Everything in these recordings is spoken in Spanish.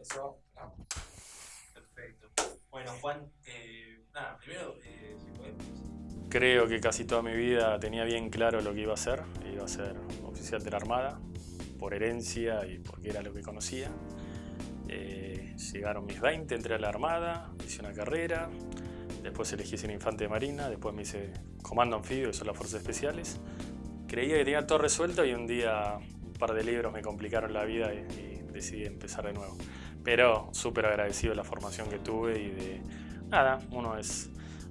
Eso, ¿no? Perfecto. Bueno, Juan, eh, nada, primero, eh, si podemos. Creo que casi toda mi vida tenía bien claro lo que iba a hacer. Iba a ser oficial de la Armada, por herencia y porque era lo que conocía. Eh, llegaron mis 20, entré a la Armada, hice una carrera, después elegí ser infante de Marina, después me hice comando anfibio, que son las fuerzas especiales. Creía que tenía todo resuelto y un día un par de libros me complicaron la vida y, y decidí empezar de nuevo. Pero súper agradecido de la formación que tuve y de... Nada, uno es,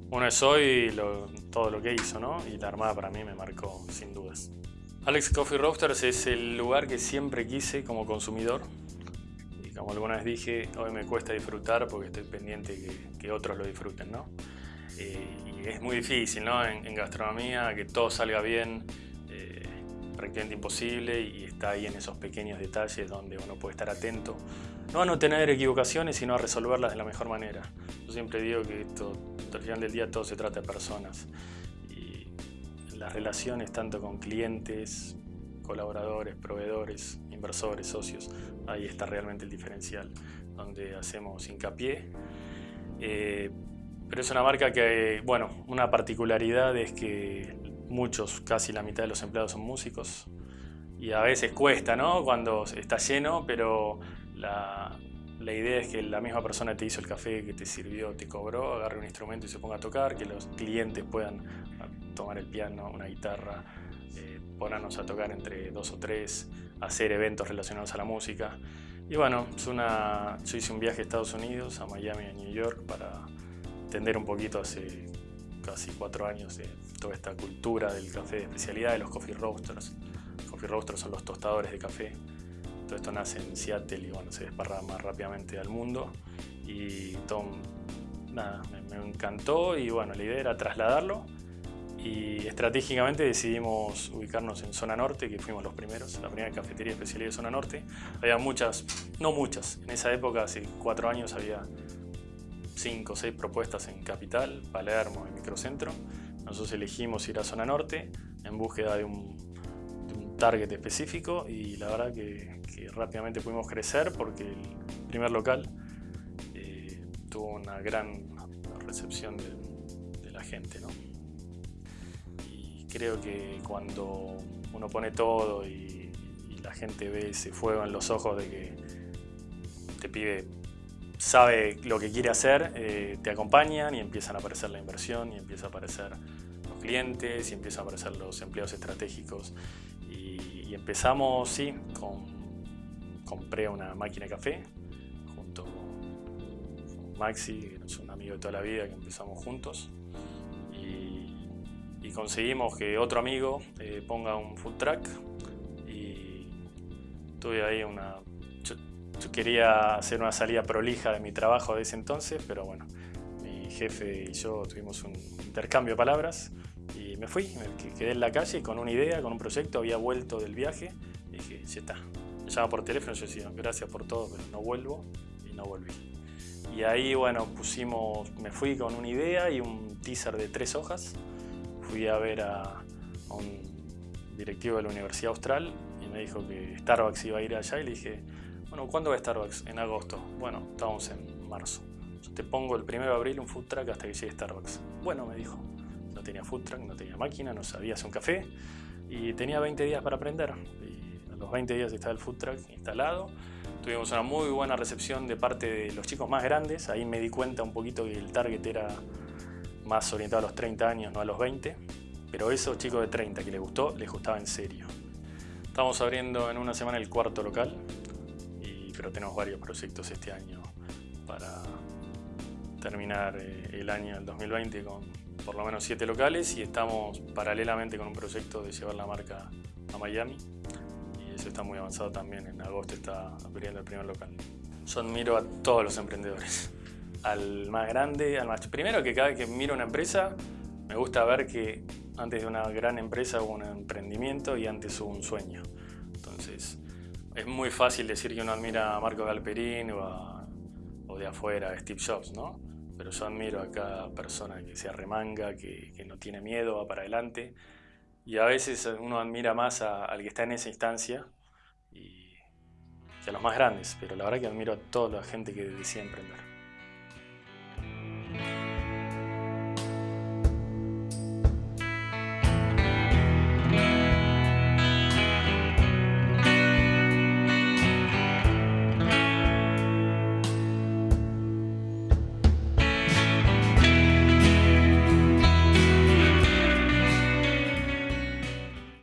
uno es hoy lo- todo lo que hizo, ¿no? Y la Armada para mí me marcó sin dudas. Alex Coffee Roasters es el lugar que siempre quise como consumidor. Y como alguna vez dije, hoy me cuesta disfrutar porque estoy pendiente que, que otros lo disfruten, ¿no? Eh, y es muy difícil, ¿no? En, en gastronomía, que todo salga bien, prácticamente imposible y está ahí en esos pequeños detalles donde uno puede estar atento. No a no tener equivocaciones, sino a resolverlas de la mejor manera. Yo siempre digo que esto, al final del día todo se trata de personas. Y las relaciones tanto con clientes, colaboradores, proveedores, inversores, socios, ahí está realmente el diferencial, donde hacemos hincapié. Eh, pero es una marca que, bueno, una particularidad es que muchos, casi la mitad de los empleados son músicos. Y a veces cuesta, ¿no? Cuando está lleno, pero la, la idea es que la misma persona te hizo el café, que te sirvió, te cobró, agarre un instrumento y se ponga a tocar, que los clientes puedan tomar el piano, una guitarra, eh, ponernos a tocar entre dos o tres, hacer eventos relacionados a la música. Y bueno, es una, yo hice un viaje a Estados Unidos, a Miami, a New York, para entender un poquito hace casi cuatro años de toda esta cultura del café de especialidad, de los coffee roasters. Coffee roasters son los tostadores de café. Todo esto nace en Seattle y bueno, se desparrama rápidamente al mundo. Y todo, nada, me, me encantó y bueno, la idea era trasladarlo y estratégicamente decidimos ubicarnos en Zona Norte, que fuimos los primeros, la primera cafetería especialidad de Zona Norte. Había muchas, no muchas, en esa época, hace cuatro años, había cinco o seis propuestas en Capital, Palermo y Microcentro. Nosotros elegimos ir a Zona Norte en búsqueda de un, target específico y la verdad que, rápidamente pudimos crecer porque el primer local eh, tuvo una gran recepción de, la gente. ¿no? creo que cuando uno pone todo y, y, la gente ve ese fuego en los ojos de que te pide sabe lo que quiere hacer, eh, te acompañan y empiezan a aparecer la inversión y empieza a aparecer los clientes y empiezan a aparecer los empleados estratégicos. Y, empezamos, sí, con, compré una máquina de café junto con Maxi, que es un amigo de toda la vida que empezamos juntos. Y conseguimos que otro amigo eh, ponga un food truck. Y tuve ahí una... yo, quería hacer una salida prolija de mi trabajo de ese entonces, pero bueno, mi jefe y yo tuvimos un intercambio de palabras y me fui, me quedé en la calle con una idea, con un proyecto, había vuelto del viaje y dije, ya está. Me llama por teléfono y yo decía, gracias por todo, pero no vuelvo y no volví. Y ahí, bueno, pusimos, me fui con una idea y un teaser de tres hojas fui a ver a, a, un directivo de la Universidad Austral y me dijo que Starbucks iba a ir allá y le dije, ¿cuándo va Starbucks? En agosto. Bueno, estamos en marzo. Yo te pongo el 1 de abril un food truck hasta que llegue Starbucks. Bueno, me dijo. No tenía food truck, no tenía máquina, no sabía hacer un café y tenía 20 días para aprender. Y a los 20 días estaba el food truck instalado. Tuvimos una muy buena recepción de parte de los chicos más grandes. Ahí me di cuenta un poquito que el target era más orientado a los 30 años, no a los 20, pero esos chicos de 30 que les gustó, les gustaba en serio. Estamos abriendo en una semana el cuarto local, pero tenemos varios proyectos este año para terminar eh, el año del 2020 con por lo menos 7 locales y estamos paralelamente con un proyecto de llevar la marca a Miami y eso está muy avanzado también, en agosto está abriendo el primer local. Yo admiro a todos los emprendedores al más grande, al más... Primero que cada vez que miro una empresa, me gusta ver que antes de una gran empresa hubo un emprendimiento y antes hubo un sueño. Entonces, es muy fácil decir que uno admira a Marco Galperín o, de afuera a Steve Jobs, ¿no? Pero yo admiro a cada persona que se arremanga, que, que no tiene miedo, va para adelante. Y a veces uno admira más al que está en esa instancia y y a los más grandes, pero la verdad que admiro a toda la gente que decide emprender.